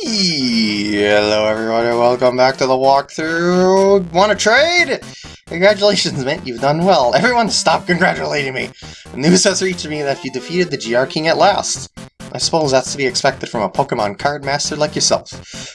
Hello everyone and welcome back to the walkthrough. Want to trade? Congratulations, man, you've done well. Everyone stop congratulating me. News has reached me that you defeated the GR King at last. I suppose that's to be expected from a Pokemon card master like yourself.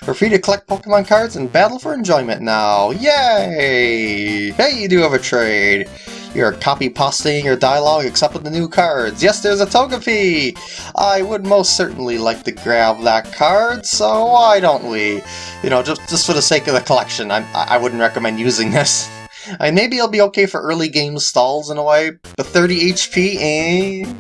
We're free to collect Pokemon cards and battle for enjoyment now. Yay! Hey, you do have a trade. You're copy pasting your dialogue except with the new cards. Yes, there's a Togepi! I would most certainly like to grab that card, so why don't we? You know, just, just for the sake of the collection, I, I wouldn't recommend using this. I maybe it'll be okay for early game stalls in a way, but 30 HP, eh?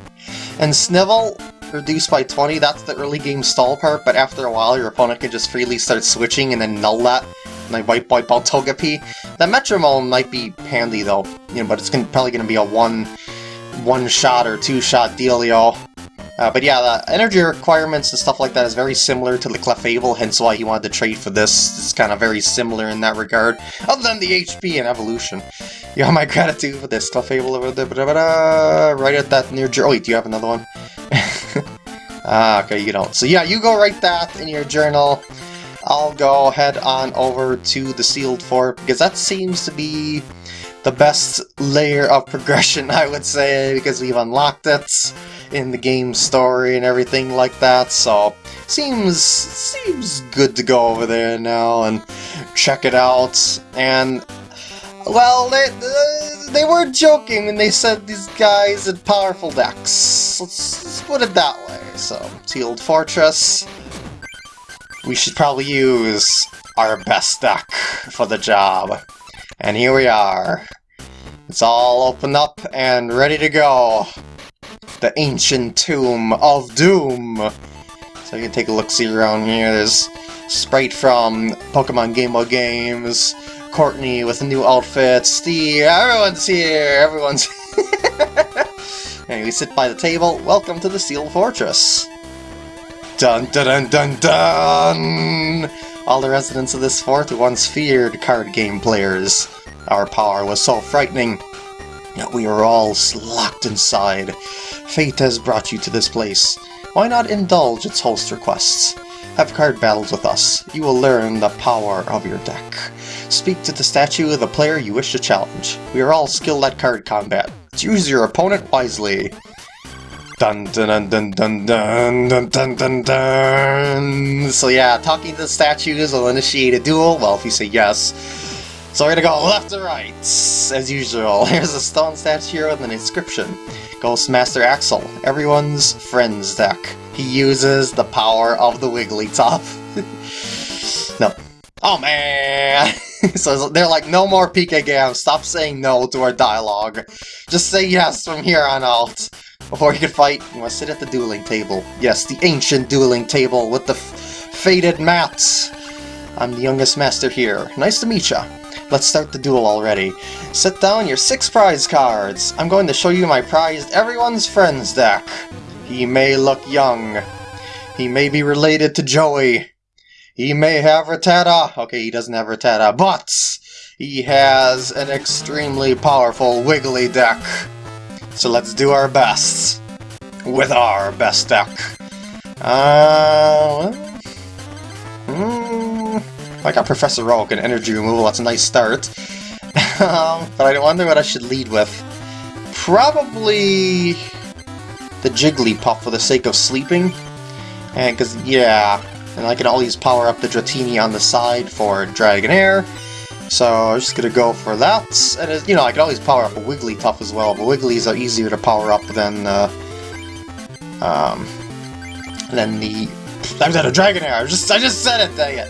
And Snivel, reduced by 20, that's the early game stall part, but after a while your opponent can just freely start switching and then null that and White wipe wipe out Togepi. That Metronome might be handy though, you know, but it's gonna, probably going to be a one one shot or two shot dealio. Uh, but yeah, the energy requirements and stuff like that is very similar to the Clefable, hence why he wanted to trade for this. It's kind of very similar in that regard, other than the HP and evolution. You have my gratitude for this Clefable over there, right at that near... Oh wait, do you have another one? ah, okay, you don't. So yeah, you go write that in your journal. I'll go head on over to the sealed fort because that seems to be the best layer of progression, I would say, because we've unlocked it in the game story and everything like that, so seems seems good to go over there now and check it out. And, well, they, they were joking when they said these guys had powerful decks. Let's, let's put it that way. So, Sealed Fortress, we should probably use our best deck for the job. And here we are. It's all opened up and ready to go. The Ancient Tomb of Doom. So you can take a look-see around here. There's Sprite from Pokemon Game Boy Games, Courtney with a new outfit, Steve, everyone's here, everyone's And we sit by the table, welcome to the Sealed Fortress. Dun dun dun dun dun! All the residents of this fort once feared card game players. Our power was so frightening, that we were all locked inside. Fate has brought you to this place. Why not indulge its host requests? Have card battles with us. You will learn the power of your deck. Speak to the statue of the player you wish to challenge. We are all skilled at card combat. Choose your opponent wisely. Dun dun dun dun dun dun dun dun dun So yeah, talking to the statues will initiate a duel, well if you say yes. So we're gonna go left to right, as usual. Here's a stone statue here with an inscription. Ghostmaster Axel, everyone's friends deck. He uses the power of the Wigglytuff. Oh man! so they're like, no more PK games, stop saying no to our dialogue. Just say yes from here on out. Before you can fight, you must sit at the dueling table. Yes, the ancient dueling table with the faded mats. I'm the youngest master here. Nice to meet ya. Let's start the duel already. Set down your six prize cards. I'm going to show you my prized Everyone's Friends deck. He may look young. He may be related to Joey. He may have Rattata. Okay, he doesn't have Rattata, but he has an extremely powerful Wiggly deck. So let's do our best with our best deck. Uh, mm, I got Professor Oak and Energy Removal, that's a nice start. um, but I wonder what I should lead with. Probably the Jigglypuff for the sake of sleeping. And because, yeah, and I can always power up the Dratini on the side for Dragonair. So I'm just gonna go for that. And you know, I can always power up a Wigglytuff as well, but Wigglies are easier to power up than uh, um, than the. I've got a Dragonair. I just I just said it. Dang it!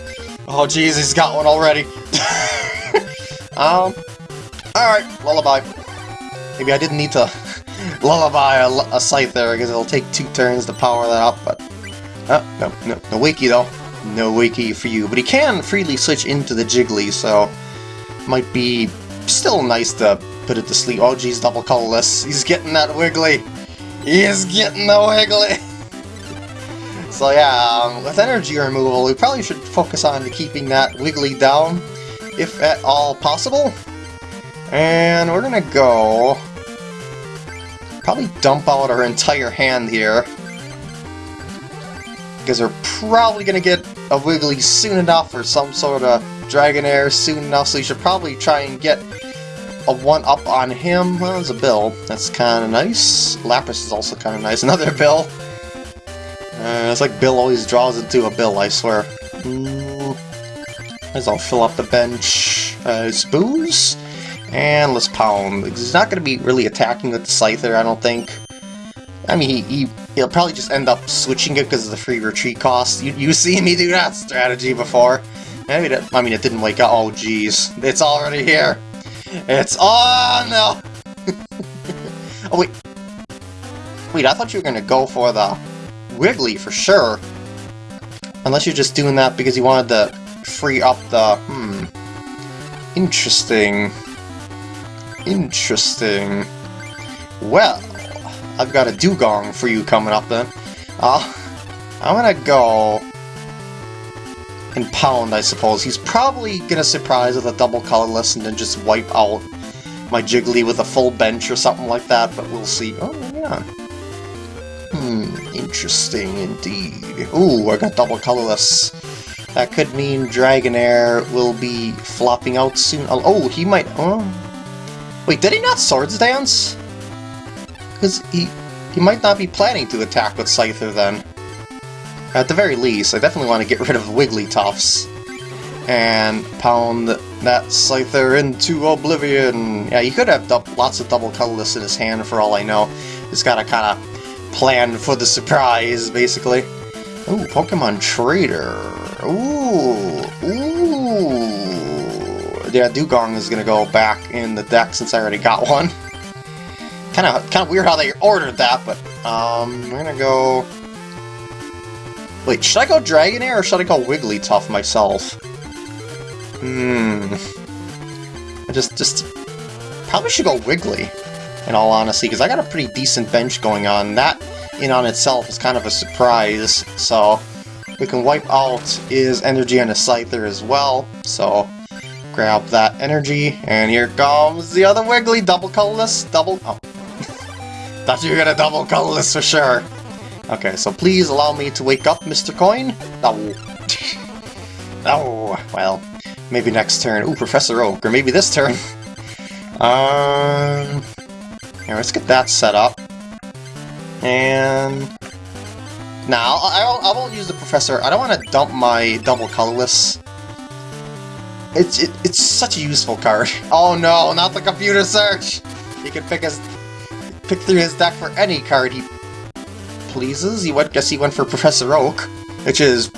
Oh jeez, he's got one already. um. All right, lullaby. Maybe I didn't need to lullaby a, a Scyther there because it'll take two turns to power that up. But oh, no, no, no Wakey though. No Wakey for you. But he can freely switch into the Jiggly, so might be still nice to put it to sleep. Oh geez, double colorless. He's getting that wiggly. He's getting the wiggly. so yeah, um, with energy removal, we probably should focus on keeping that wiggly down, if at all possible. And we're gonna go... Probably dump out our entire hand here. Because we're probably gonna get a Wiggly soon enough, or some sort of Dragonair soon enough, so you should probably try and get a one-up on him. Well, there's a Bill. That's kind of nice. Lapras is also kind of nice. Another Bill. Uh, it's like Bill always draws into a Bill, I swear. As I'll fill up the bench. Uh, Booze. And let's pound. He's not going to be really attacking with the Scyther, I don't think. I mean, he, he, he'll probably just end up switching it because of the free retreat cost. You, you see me do that strategy before. Maybe that, I mean, it didn't wake up. Oh, jeez. It's already here. It's... Oh, no! oh, wait. Wait, I thought you were going to go for the Wiggly for sure. Unless you're just doing that because you wanted to free up the... Hmm. Interesting. Interesting. Well, I've got a Dewgong for you coming up then. Uh, I'm gonna go and Pound, I suppose. He's probably gonna surprise with a double colorless and then just wipe out my Jiggly with a full bench or something like that, but we'll see. Oh, yeah. Hmm, interesting indeed. Ooh, I got double colorless. That could mean Dragonair will be flopping out soon. Oh, he might... Oh, Wait, did he not Swords Dance? Because he, he might not be planning to attack with Scyther then. At the very least, I definitely want to get rid of Wigglytuffs. And pound that Scyther into oblivion. Yeah, he could have lots of double colorless in his hand for all I know. He's got to kind of plan for the surprise, basically. Ooh, Pokemon Trader. Ooh, ooh. Yeah, Dewgong is gonna go back in the deck since I already got one. Kind of, kind of weird how they ordered that, but um, I'm gonna go. Wait, should I go Dragonair or should I go Wigglytuff myself? Hmm. I just, just probably should go Wiggly. In all honesty, because I got a pretty decent bench going on. That in on itself is kind of a surprise, so we can wipe out his energy on his Scyther as well, so grab that energy, and here comes the other Wiggly, double colorless, double... Oh. Thought you were gonna double colorless for sure. Okay, so please allow me to wake up, Mr. Coin. Oh. oh, well, maybe next turn. Ooh, Professor Oak, or maybe this turn. um... Here, let's get that set up. And... Now, I, I, won't use the Professor. I don't want to dump my double colorless it's it, it's such a useful card. Oh no, not the computer search! You can pick his pick through his deck for any card he pleases. He went guess he went for Professor Oak, which is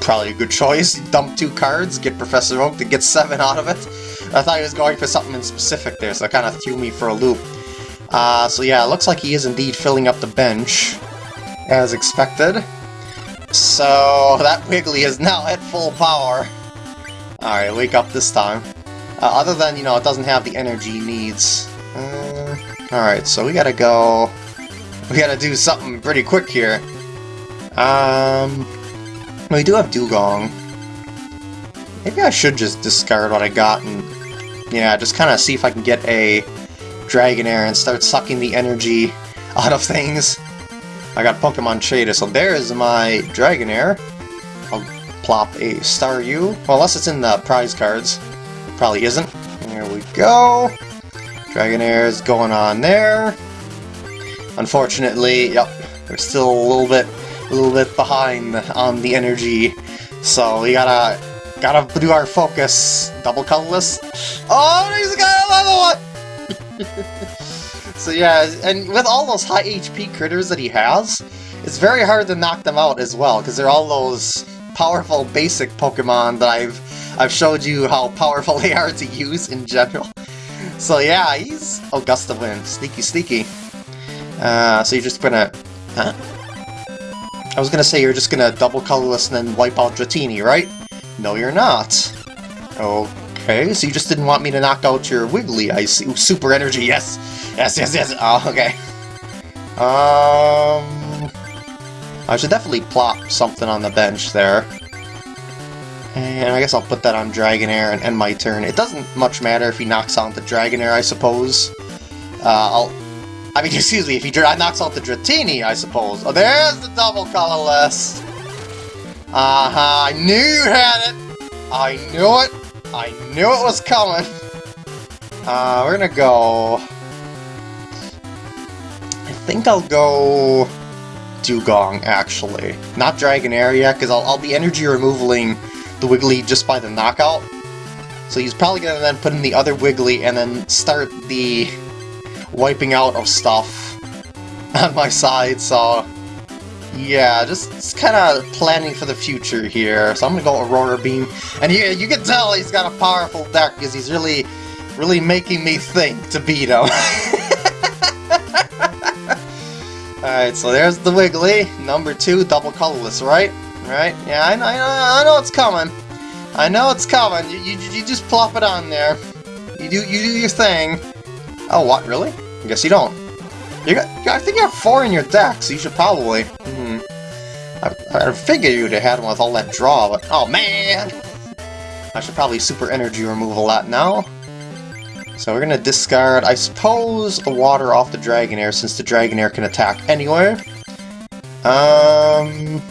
probably a good choice. Dump two cards, get Professor Oak to get seven out of it. I thought he was going for something in specific there, so it kind of threw me for a loop. Uh, so yeah, it looks like he is indeed filling up the bench, as expected. So that Wiggly is now at full power. Alright, wake up this time. Uh, other than, you know, it doesn't have the energy needs. Uh, Alright, so we gotta go... We gotta do something pretty quick here. Um... We do have Dewgong. Maybe I should just discard what I got and... Yeah, just kind of see if I can get a Dragonair and start sucking the energy out of things. I got Pokemon Trader, so there's my Dragonair I'll plop a Staryu. Well, unless it's in the prize cards. Probably isn't. There we go. Dragonair is going on there. Unfortunately, yep, we're still a little bit, a little bit behind on the energy. So we gotta, gotta do our focus. Double colorless. Oh, he's got another one. so yeah, and with all those high HP critters that he has, it's very hard to knock them out as well, because they're all those powerful basic Pokemon that I've I've showed you how powerful they are to use in general. So yeah, he's a Gust of Wind, sneaky sneaky. Uh, so you're just gonna... Huh? I was gonna say you're just gonna double colorless and then wipe out Dratini, right? No, you're not. Okay, so you just didn't want me to knock out your Wiggly, I see. Ooh, super energy, yes! Yes, yes, yes! Oh, okay. Um... I should definitely plop something on the bench there. And I guess I'll put that on Dragonair and end my turn. It doesn't much matter if he knocks out the Dragonair, I suppose. Uh, I'll... I mean, excuse me, if he knocks out the Dratini, I suppose. Oh, there's the double colorless! Uh-huh, I knew you had it! I knew it! I knew it was coming! Uh, we're gonna go... I think I'll go... Dewgong, actually. Not Dragonair yet, because I'll, I'll be energy removaling the Wiggly just by the knockout. So he's probably gonna then put in the other Wiggly and then start the wiping out of stuff on my side, so... Yeah, just, just kind of planning for the future here. So I'm gonna go Aurora Beam. And yeah, you can tell he's got a powerful deck, because he's really, really making me think to beat him. Alright, so there's the Wiggly. Number two, double colorless, right? Right? Yeah, I know, I know, I know it's coming. I know it's coming. You, you, you just plop it on there. You do you do your thing. Oh, what? Really? I guess you don't. You got, I think you have four in your deck, so you should probably... Hmm. I, I figured you'd have had one with all that draw, but... Oh, man! I should probably super energy remove a lot now. So we're gonna discard, I suppose, the water off the Dragonair, since the Dragonair can attack anywhere. Um...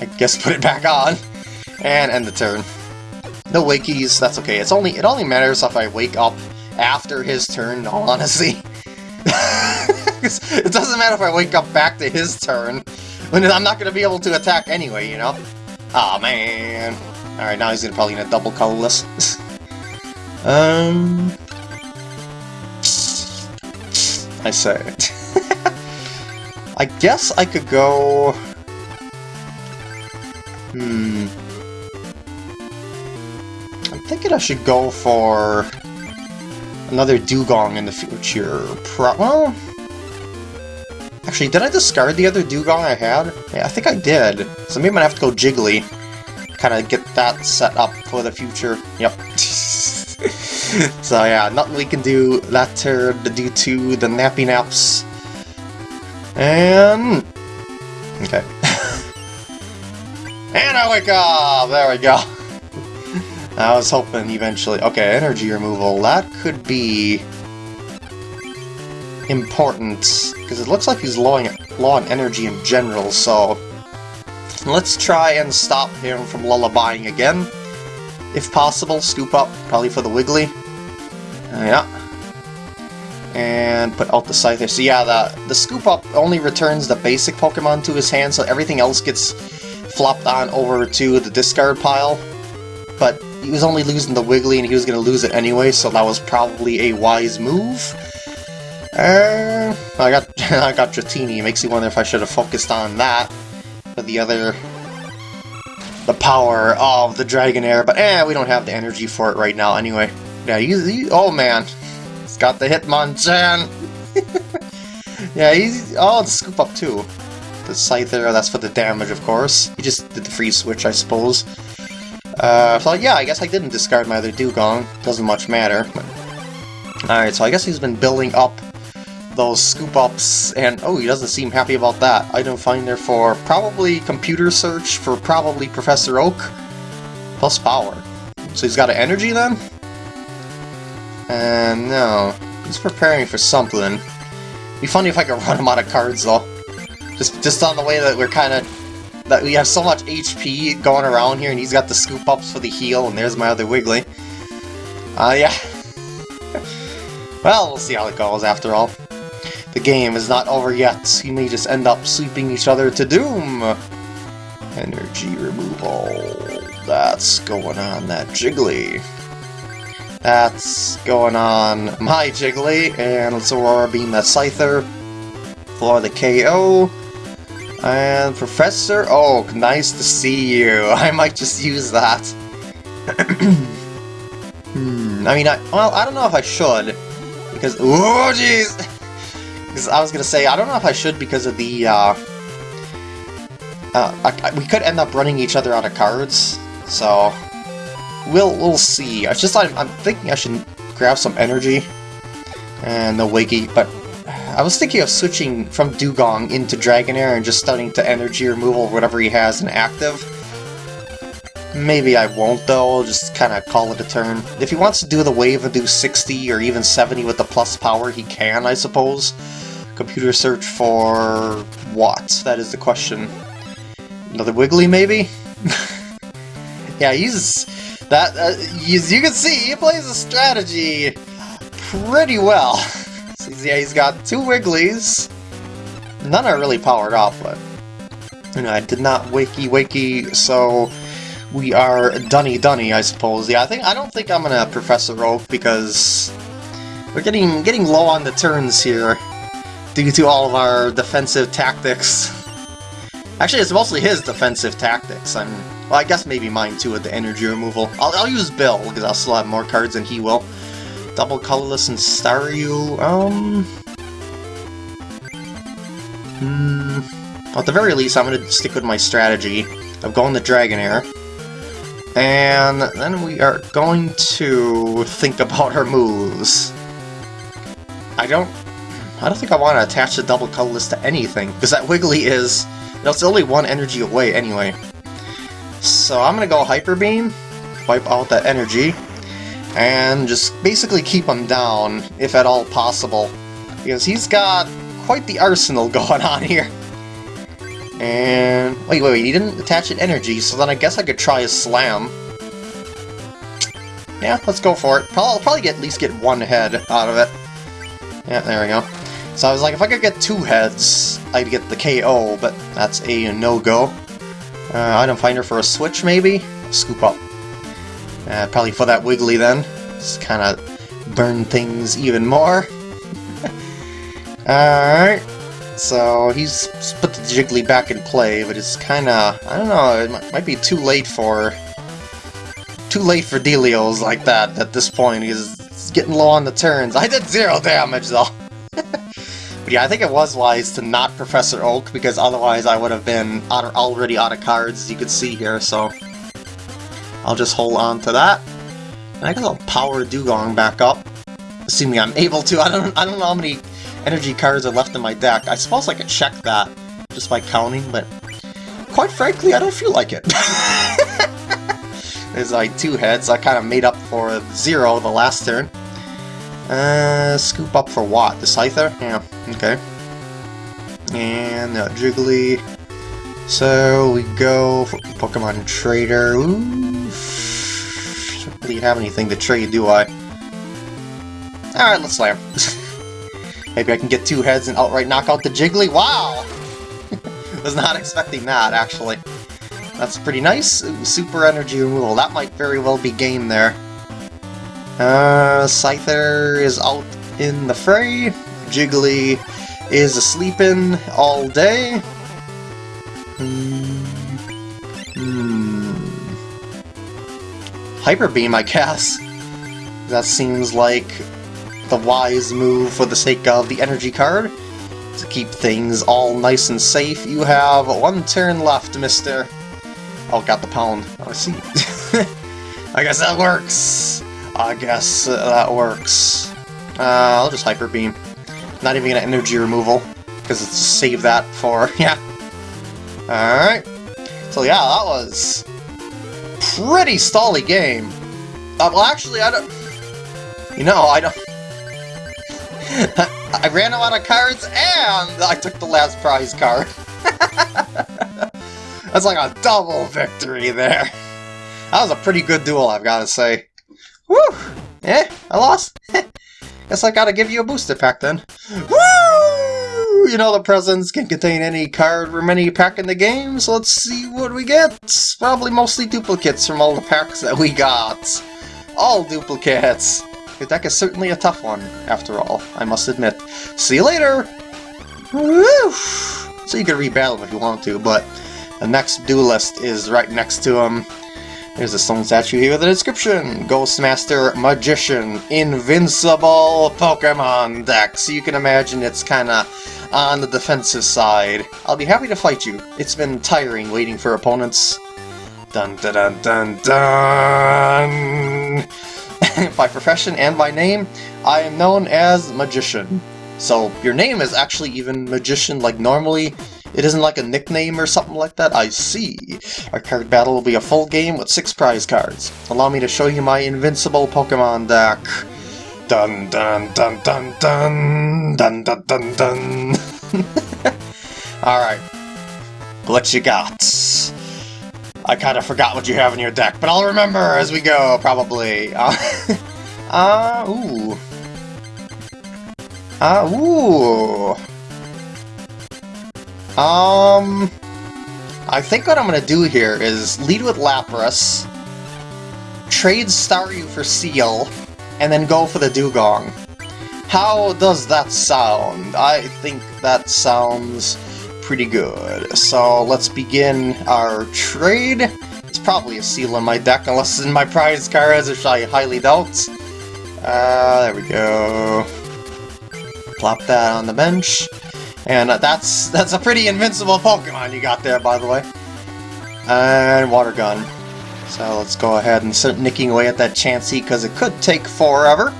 I guess put it back on, and end the turn. No wakies, that's okay. It's only It only matters if I wake up after his turn, honestly. it doesn't matter if I wake up back to his turn, when I'm not going to be able to attack anyway, you know? Aw, oh, man. Alright, now he's gonna probably gonna double colorless. um... I say. I guess I could go... Hmm... I'm thinking I should go for another Dewgong in the future. Pro well, actually, did I discard the other Dewgong I had? Yeah, I think I did. So maybe I'm gonna have to go Jiggly. Kind of get that set up for the future. Yep. so yeah, nothing we can do that turn to do to the Nappy Naps. And... Okay. And I wake up! There we go. I was hoping eventually... Okay, energy removal. That could be... important, because it looks like he's low, low on energy in general, so... Let's try and stop him from lullabying again. If possible, scoop up, probably for the Wiggly. Uh, yeah. And put out the Scyther. So yeah, the, the scoop up only returns the basic Pokemon to his hand, so everything else gets flopped on over to the discard pile. But he was only losing the Wiggly and he was going to lose it anyway, so that was probably a wise move. Uh, I got I got Dratini. It makes me wonder if I should have focused on that but the other the power of the Dragonair, but eh, we don't have the energy for it right now anyway. Yeah, he's, he, oh man, he's got the Hitmonchan! yeah, he's, oh, the scoop up too. The Scyther, that's for the damage, of course. He just did the free switch, I suppose. Uh, so yeah, I guess I didn't discard my other Dewgong. Doesn't much matter. Alright, so I guess he's been building up those scoop-ups, and oh, he doesn't seem happy about that. Item finder for probably computer search for probably Professor Oak, plus power. So he's got an energy then? And no, he's preparing for something. Be funny if I could run him out of cards though. Just, just on the way that we're kind of that we have so much HP going around here, and he's got the scoop-ups for the heal, and there's my other Wiggly. Uh, yeah. well, we'll see how it goes after all. The game is not over yet. We may just end up sweeping each other to doom. Energy removal. That's going on that Jiggly. That's going on my Jiggly, and let's Aurora Beam that Scyther for the KO. And Professor Oak, nice to see you. I might just use that. hmm, I mean, I, well, I don't know if I should, because, oh jeez! Because I was gonna say, I don't know if I should because of the, uh, uh, I, I, we could end up running each other out of cards, so we'll we'll see. I just I'm, I'm thinking I should grab some energy and the Wiggy, but I was thinking of switching from Dewgong into Dragonair and just starting to energy removal whatever he has in active. Maybe I won't though, I'll just kind of call it a turn. If he wants to do the wave and do 60 or even 70 with the plus power, he can, I suppose. Computer search for what? That is the question. Another Wiggly, maybe? yeah, he's... That, uh, you can see, he plays a strategy pretty well. yeah, he's got two Wigglies. None are really powered off, but... You know, I did not wakey wakey, so we are dunny dunny, I suppose. Yeah, I think I don't think I'm gonna Professor Oak because we're getting getting low on the turns here due to all of our defensive tactics. Actually, it's mostly his defensive tactics. I'm well, I guess maybe mine too with the energy removal. I'll, I'll use Bill because I'll still have more cards than he will. Double colorless and Staryu. Um. Hmm. At the very least, I'm going to stick with my strategy of going the Dragonair. And then we are going to think about our moves. I don't... I don't think I want to attach the double colorless to anything, because that Wiggly is... You know, it's only one energy away anyway. So I'm going to go Hyper Beam, wipe out that energy, and just basically keep him down, if at all possible. Because he's got quite the arsenal going on here. And... Wait, wait, wait, he didn't attach an energy, so then I guess I could try a slam. Yeah, let's go for it. I'll probably get, at least get one head out of it. Yeah, there we go. So I was like, if I could get two heads, I'd get the KO, but that's a no-go. Uh, item finder for a switch, maybe? Scoop up. Uh, probably for that Wiggly then. Just kind of burn things even more. Alright. So he's put the Jiggly back in play, but it's kind of, I don't know, it might be too late for, too late for Delios like that at this point, He's getting low on the turns. I did zero damage though. but yeah, I think it was wise to not Professor Oak, because otherwise I would have been already out of cards, as you can see here, so I'll just hold on to that. And I guess I'll power Dewgong back up, assuming I'm able to. I don't, I don't know how many energy cards are left in my deck. I suppose I could check that just by counting, but quite frankly, I don't feel like it. There's like two heads. I kind of made up for zero the last turn. Uh, scoop up for what? The Scyther? Yeah, okay. And uh, Jiggly. So we go for Pokemon Trader. Ooh. Don't have anything to trade, do I? Alright, let's slam. Maybe I can get two heads and outright knock out the Jiggly. Wow! Was not expecting that, actually. That's pretty nice. Super energy removal. That might very well be game there. Uh, Scyther is out in the fray. Jiggly is asleeping all day. Hmm. Hyper Beam, I guess. That seems like the wise move for the sake of the energy card. To keep things all nice and safe, you have one turn left, mister. Oh, got the pound. Oh, I see. I guess that works. I guess that works. Uh, I'll just Hyper Beam. Not even gonna energy removal, because it's save that for, yeah. Alright. So yeah, that was pretty stally game. Uh, well, actually, I don't... You know, I don't... I ran out of cards and I took the last prize card. That's like a double victory there. That was a pretty good duel, I've got to say. Woo! Eh, I lost. Guess I gotta give you a booster pack then. Woo! You know the presents can contain any card from any pack in the game, so let's see what we get. Probably mostly duplicates from all the packs that we got. All duplicates. The deck is certainly a tough one, after all, I must admit. See you later! So you can rebattle if you want to, but the next duelist is right next to him. There's a stone statue here with a description. Ghostmaster Magician Invincible Pokemon deck. So you can imagine it's kinda on the defensive side. I'll be happy to fight you. It's been tiring waiting for opponents. Dun dun dun dun dun! by profession and by name, I am known as Magician. So your name is actually even Magician like normally. It isn't like a nickname or something like that. I see. Our card battle will be a full game with six prize cards. Allow me to show you my invincible Pokemon deck. Dun dun dun dun dun dun dun dun dun. Alright. what you got? I kind of forgot what you have in your deck, but I'll remember as we go, probably. Uh, uh ooh. Uh, ooh. Um, I think what I'm to do here is lead with Lapras, trade Staryu for Seel, and then go for the Dewgong. How does that sound? I think that sounds pretty good. So let's begin our trade. It's probably a Seel in my deck, unless it's in my prize cards, which I highly doubt. Uh, there we go. Plop that on the bench. And that's that's a pretty invincible Pokemon you got there, by the way. And Water Gun. So let's go ahead and start nicking away at that Chansey, because it could take forever.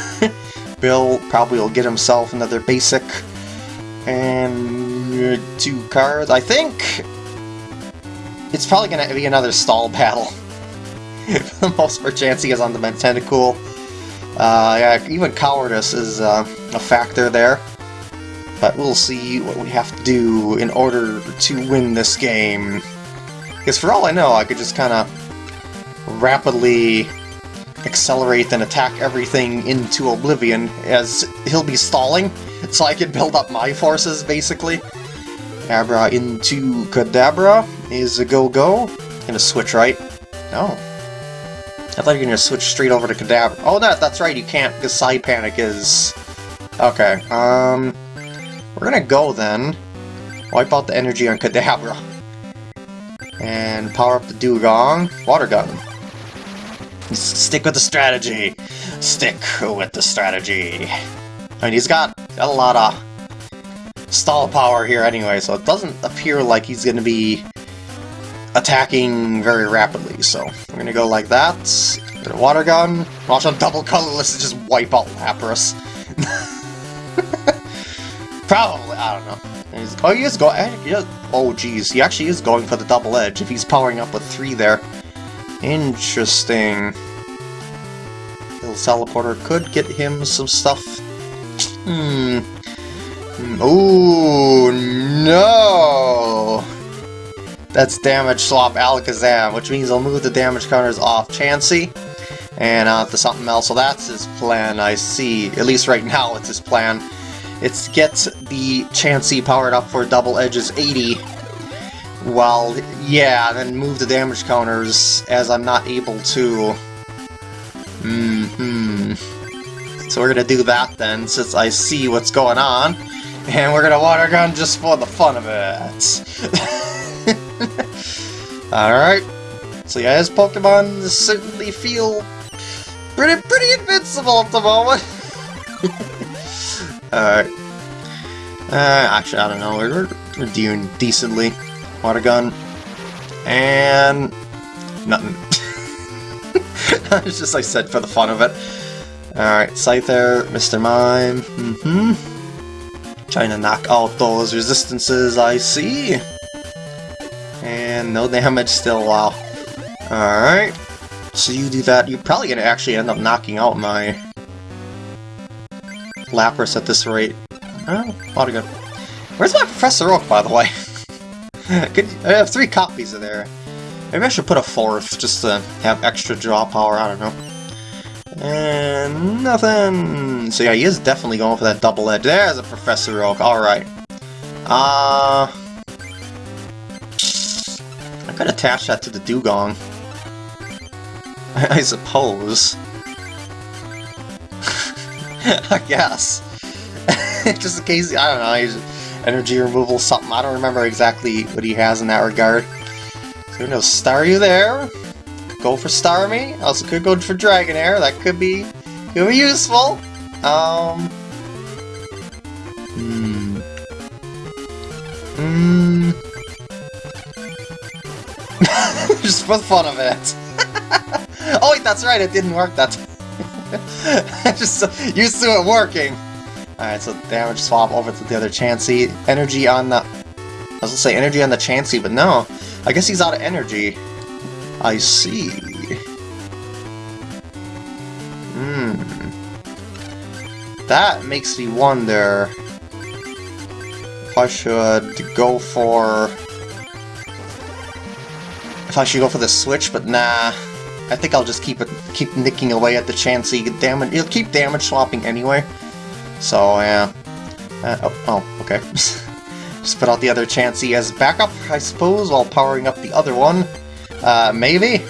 Bill probably will get himself another basic and two cards. I think it's probably going to be another stall battle. For the most part, Chansey is on the Tentacool. Uh, yeah, even Cowardice is uh, a factor there. But we'll see what we have to do in order to win this game. Because for all I know, I could just kind of rapidly accelerate and attack everything into oblivion as he'll be stalling, so I can build up my forces, basically. Abra into Kadabra is a go-go. Gonna switch, right? No. I thought you were gonna switch straight over to Kadabra. Oh, that, that's right, you can't, because Side Panic is... Okay, um... We're gonna go then. Wipe out the energy on Kadabra. And power up the Dewgong. Water Gun. Stick with the strategy. Stick with the strategy. I mean, he's got, a lot of stall power here anyway, so it doesn't appear like he's going to be attacking very rapidly. So we're going to go like that. Get a water gun. Watch him double colorless and just wipe out Lapras. Probably, I don't know. He's, oh, he is going. Eh, oh, geez, he actually is going for the double edge if he's powering up with three there. Interesting. Little teleporter could get him some stuff. Hmm. Oh no! That's damage swap Alakazam, which means I'll move the damage counters off Chansey and on to something else. So that's his plan, I see. At least right now it's his plan. It's get the Chansey powered up for double edges 80 well, yeah, then move the damage counters as I'm not able to. Mm hmm So we're gonna do that then, since I see what's going on. And we're gonna water gun just for the fun of it. Alright. So yeah, his Pokemon certainly feel pretty pretty invincible at the moment. Alright. Uh, actually, I don't know. We're, we're doing decently water gun, and nothing. it's just like said for the fun of it. Alright, Scyther, Mr. Mime, mm-hmm. Trying to knock out those resistances I see. And no damage still, wow. Alright, so you do that, you're probably to actually end up knocking out my Lapras at this rate. Oh, water gun. Where's my Professor Oak, by the way? Could, I have three copies of there. Maybe I should put a fourth, just to have extra draw power, I don't know. And nothing! So yeah, he is definitely going for that double edge. There's a Professor Oak, alright. Uh... I could attach that to the Dewgong. I, I suppose. I guess. just in case, I don't know, he's energy removal something. I don't remember exactly what he has in that regard. So no Staryu there. Could go for Starmie. Also could go for Dragonair. That could be could be useful. Um Hmm. Hmm. Just for the fun of it. oh wait, that's right, it didn't work that time. Just used to it working. Alright, so damage swap over to the other Chansey. Energy on the... I was gonna say energy on the Chansey, but no. I guess he's out of energy. I see. Hmm. That makes me wonder if I should go for if I should go for the switch, but nah. I think I'll just keep it, keep nicking away at the Chansey. Damage, it'll keep damage swapping anyway. So yeah. Uh, oh, oh, okay. just put out the other Chansey as backup, I suppose, while powering up the other one. Uh, maybe?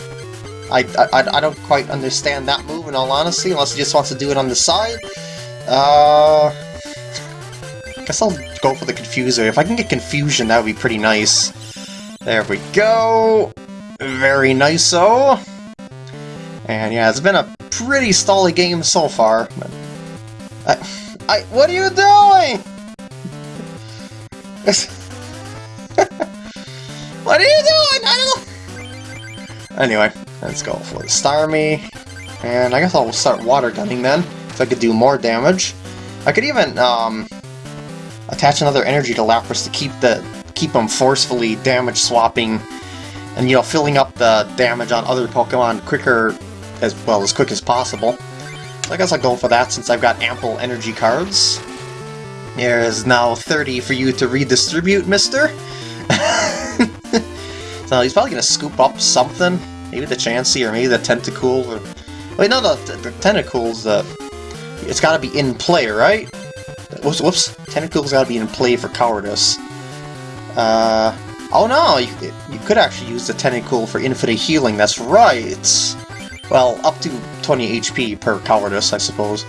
I, I, I don't quite understand that move, in all honesty, unless he just wants to do it on the side. Uh... Guess I'll go for the Confuse Ray. If I can get Confusion, that would be pretty nice. There we go! Very nice-o! And yeah, it's been a pretty stally game so far. I, I, what are you doing? what are you doing? I don't Anyway, let's go for the Starmie. And I guess I'll start water gunning then, if I could do more damage. I could even um, attach another energy to Lapras to keep the keep them forcefully damage swapping and you know filling up the damage on other Pokemon quicker as well as quick as possible. So I guess I'll go for that since I've got ample energy cards. There is now 30 for you to redistribute, mister. so he's probably to scoop up something. Maybe the Chansey or maybe the Tentacool. Or... Wait, no, the, the, the Tentacools, uh, it's got to be in play, right? Whoops, whoops. Tentacool's got to be in play for Cowardice. Uh, oh no, you, you could actually use the Tentacool for infinite healing, that's right! Well, up to 20 HP per Cowardice, I suppose.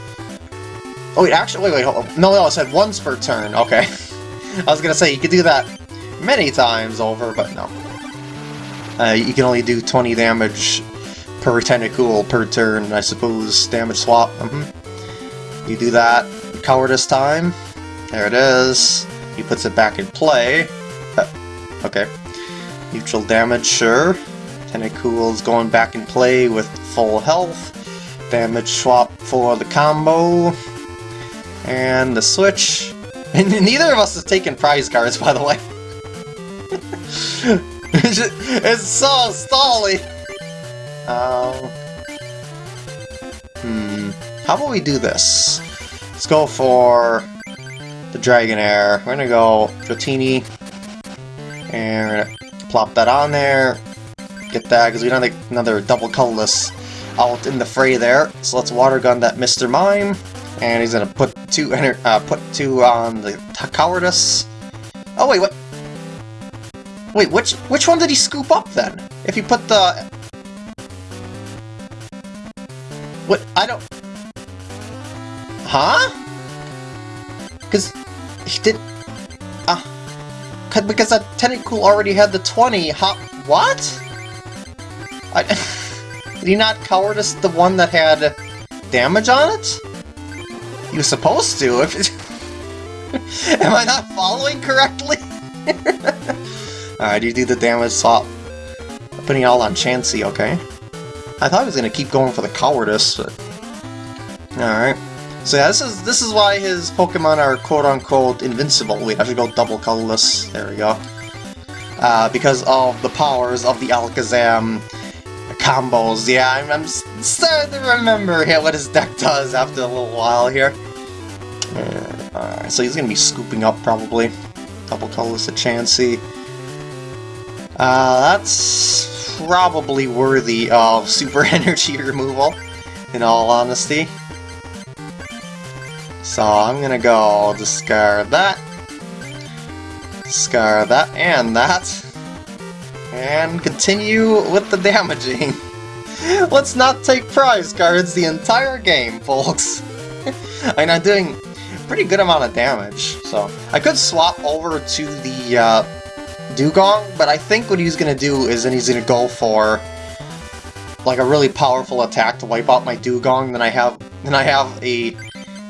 Oh wait, actually, wait, wait, hold on. No, no, it said once per turn, okay. I was gonna say, you could do that many times over, but no. Uh, you can only do 20 damage per Tentacool per turn, I suppose, damage swap. Mm -hmm. You do that, Cowardice time, there it is. He puts it back in play. Okay. Neutral damage, sure. Tentacool's going back in play with full health. Damage swap for the combo. And the switch. And neither of us has taken prize cards, by the way. it's so stally! Um, hmm. How about we do this? Let's go for the Dragonair. We're gonna go Dratini, and we're gonna plop that on there. Get that, because we don't have another double colorless out in the fray there. So let's water gun that Mr. Mime. And he's gonna put two uh, put two on the cowardice. Oh wait, what? Wait, which which one did he scoop up then? If he put the what? I don't. Huh? Because he did. Ah. Because that Tentacool already had the 20, how- what? I, did he not cowardice the one that had damage on it? He was supposed to, if it, Am I not following correctly? Alright, you do the damage swap. Putting it all on Chansey, okay. I thought he was gonna keep going for the cowardice, but... Alright. So yeah, this is this is why his Pokemon are quote-unquote invincible. Wait, I should go double colorless. There we go. Uh, because of the powers of the Alakazam combos. Yeah, I'm, I'm starting to remember yeah, what his deck does after a little while here. Uh, Alright, so he's going to be scooping up probably. Double colorless at Chansey. Uh, that's probably worthy of super energy removal, in all honesty. So I'm gonna go discard that, discard that, and that, and continue with the damaging. Let's not take prize cards the entire game, folks. I'm doing pretty good amount of damage, so I could swap over to the uh, Dewgong, but I think what he's gonna do is then he's gonna go for like a really powerful attack to wipe out my Dewgong. Then I have then I have a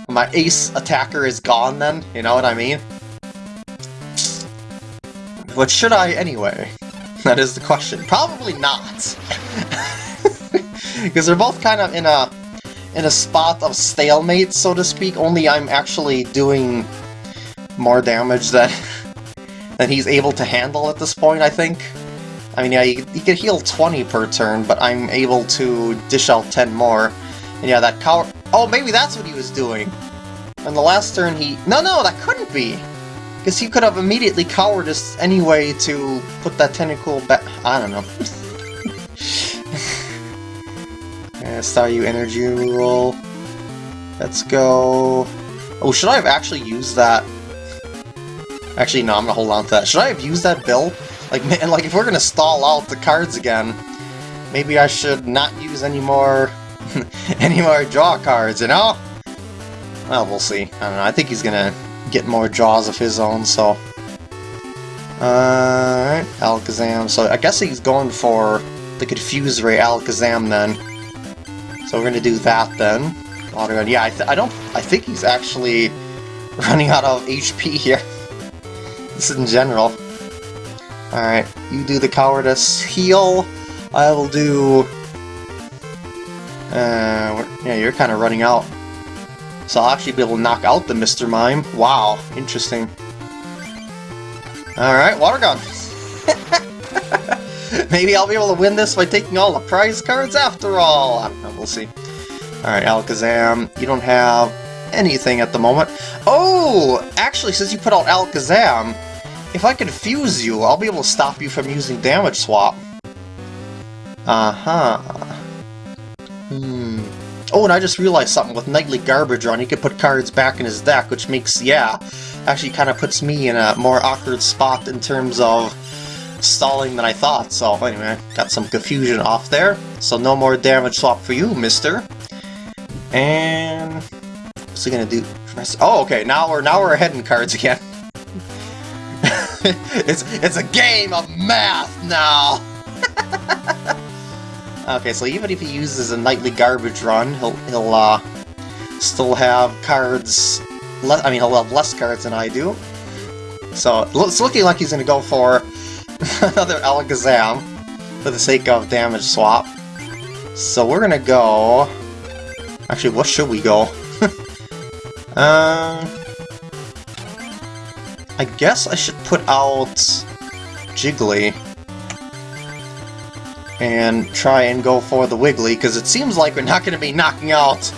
my ace attacker is gone then, you know what I mean? But should I anyway? That is the question. Probably not. Because they're both kind of in a in a spot of stalemate, so to speak, only I'm actually doing more damage than, than he's able to handle at this point, I think. I mean, yeah, he, he could heal 20 per turn, but I'm able to dish out 10 more. And yeah, that cow- Oh, maybe that's what he was doing. And the last turn he... No, no, that couldn't be! Because he could have immediately Cowardice anyway to put that Tentacool back. I don't know. Staryu energy roll. Let's go. Oh, should I have actually used that? Actually, no, I'm gonna hold on to that. Should I have used that bill? Like, man, like if we're gonna stall out the cards again, maybe I should not use any more, any more draw cards, you know? Well, we'll see. I don't know. I think he's gonna get more draws of his own, so... Alright, Alakazam. So I guess he's going for the Confuse Ray Alakazam then. So we're gonna do that then. Water Gun. Yeah, I, I don't... I think he's actually running out of HP here. this is in general. Alright, you do the Cowardice Heal. I will do... Uh, yeah, you're kind of running out. So I'll actually be able to knock out the Mr. Mime. Wow, interesting. Alright, Water Gun. Maybe I'll be able to win this by taking all the prize cards after all. I don't know, we'll see. Alright, Alakazam, you don't have anything at the moment. Oh! Actually, since you put out Alakazam, if I confuse you, I'll be able to stop you from using Damage Swap. Uh-huh. Oh, and I just realized something. With Nightly Garbage Run, he could put cards back in his deck, which makes, yeah, actually kind of puts me in a more awkward spot in terms of stalling than I thought. So anyway, got some confusion off there. So no more damage swap for you, mister. And what's he gonna do? Oh, okay. Now we're now we're ahead in cards again. it's it's a game of math now. okay, so even if he uses a nightly garbage run, he'll he'll uh, still have cards. I mean, he'll have less cards than I do. So it's looking like he's gonna go for another Alakazam for the sake of damage swap. So we're gonna go... Actually, what should we go? um, I guess I should put out Jiggly and try and go for the Wiggly, because it seems like we're not going to be knocking out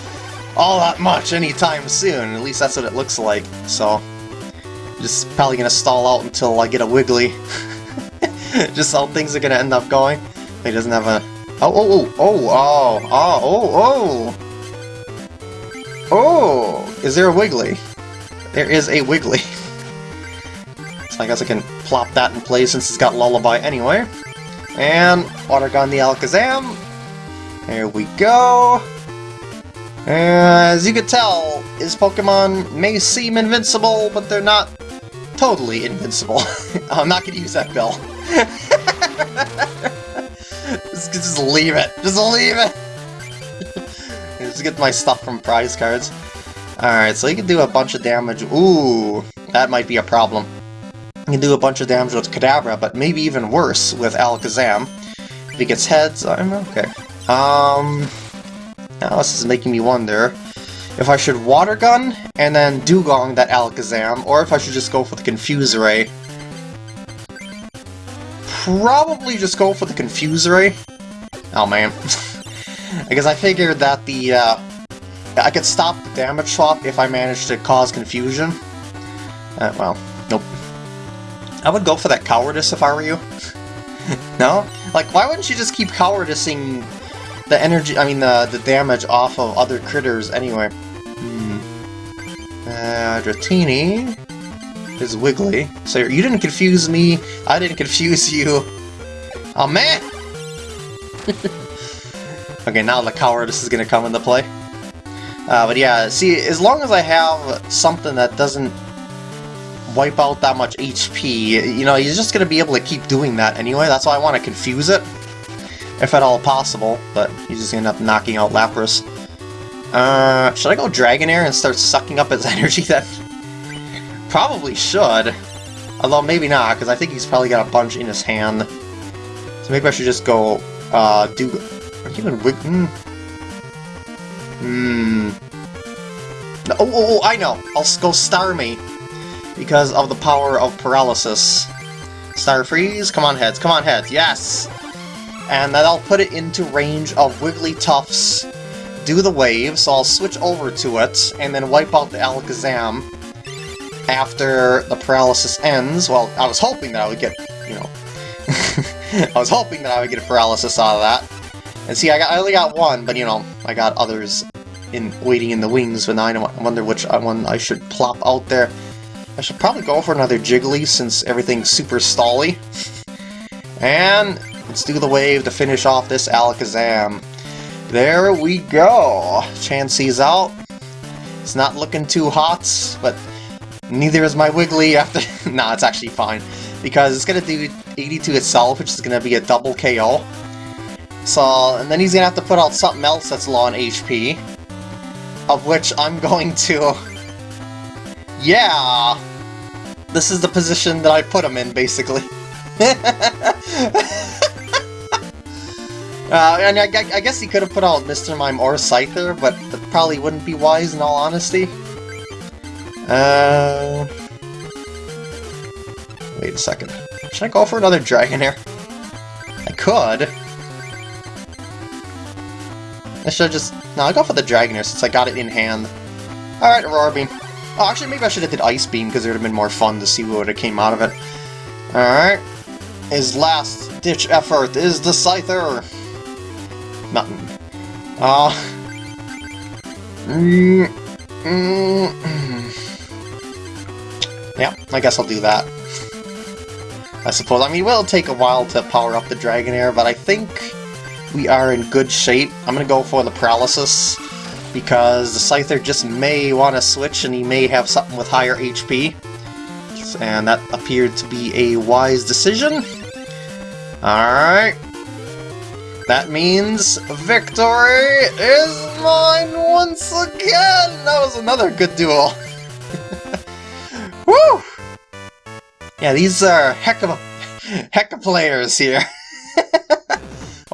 all that much anytime soon. At least that's what it looks like. So, just probably going to stall out until I get a Wiggly. just how things are going to end up going. He doesn't have a... Oh, oh, oh, oh, oh, oh, oh, oh! Oh! Is there a Wiggly? There is a Wiggly. so I guess I can plop that in place since it's got Lullaby anyway. And Water Gun the Alakazam. There we go. As you can tell, his Pokemon may seem invincible, but they're not totally invincible. I'm not to use that bell. just, just leave it. Just leave it. just get my stuff from prize cards. Alright, so he can do a bunch of damage. Ooh, that might be a problem. He can do a bunch of damage with Kadabra, but maybe even worse with Alakazam. If he gets heads, I'm okay. Um, now this is making me wonder if I should Water Gun and then Dewgong that Alakazam, or if I should just go for the Confuse Ray probably just go for the Confuse Ray. Oh man. because I figured that the, uh, I could stop the damage swap if I managed to cause confusion. Uh, well, nope. I would go for that Cowardice if I were you. no? Like, why wouldn't you just keep Cowardicing the energy, I mean, the, the damage off of other critters anyway? Hmm. Uh, Dratini is Wiggly. So you didn't confuse me, I didn't confuse you. Oh man! okay, now the cowardice is gonna come into play. Uh, but yeah, see, as long as I have something that doesn't wipe out that much HP, you know, he's just gonna be able to keep doing that anyway, that's why I want to confuse it. If at all possible, but he's just gonna end up knocking out Lapras. Uh, should I go Dragonair and start sucking up his energy then? probably should. Although maybe not, because I think he's probably got a bunch in his hand. So maybe I should just go, uh, do... Even wig... Hmm. Hmm. No, oh, oh, oh, I know! I'll go Starmie. Because of the power of paralysis. Star Freeze, come on heads, come on heads, yes! And then I'll put it into range of Wigglytuff's do the wave, so I'll switch over to it, and then wipe out the Alakazam after the paralysis ends, well, I was hoping that I would get, you know, I was hoping that I would get a paralysis out of that. And see, I, got, I only got one, but you know, I got others in waiting in the wings, but now I wonder which one I should plop out there. I should probably go for another Jiggly since everything's super stally. And let's do the wave to finish off this Alakazam. There we go! Chansey's out. It's not looking too hot, but neither is my Wiggly after... nah, it's actually fine. Because it's going to do 82 itself, which is going to be a double KO. So, and then he's going to have to put out something else that's low on HP. Of which I'm going to... Yeah! This is the position that I put him in, basically. Uh, and I, I, guess he could have put out Mr. Mime or Scyther, but that probably wouldn't be wise in all honesty. Uh, wait a second. Should I go for another Dragonair? I could. I should just... No, I'll go for the Dragonair since I got it in hand. Alright, Aurora Beam. Oh, actually, maybe I should have did Ice Beam because it would have been more fun to see what would have came out of it. Alright. His last ditch effort is the Scyther. Nothing. Uh... Mm, mm, yeah, I guess I'll do that. I suppose. I mean, it will take a while to power up the Dragonair, but I think we are in good shape. I'm gonna go for the Paralysis, because the Scyther just may want to switch and he may have something with higher HP. And that appeared to be a wise decision. Alright. That means victory is mine once again! That was another good duel. Woo! Yeah, these are heck of a heck of players here.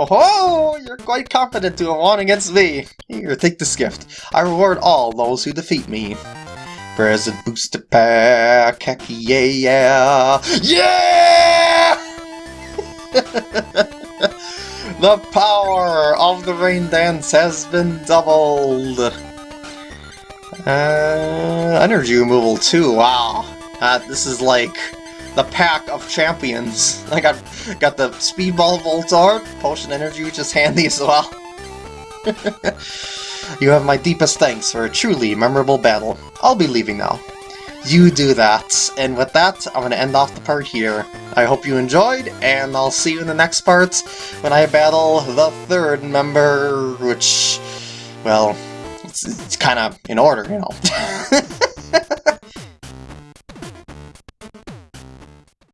oh, you're quite confident to have won against me. Here, take this gift. I reward all those who defeat me. Present booster pack, heck yeah! Yeah! The power of the rain dance has been doubled! Uh, energy removal too, wow. Uh, this is like the pack of champions. I got got the Speedball Voltorb, Potion Energy, which is handy as well. you have my deepest thanks for a truly memorable battle. I'll be leaving now you do that. And with that, I'm going to end off the part here. I hope you enjoyed, and I'll see you in the next part when I battle the third member, which, well, it's, it's kind of in order, you know.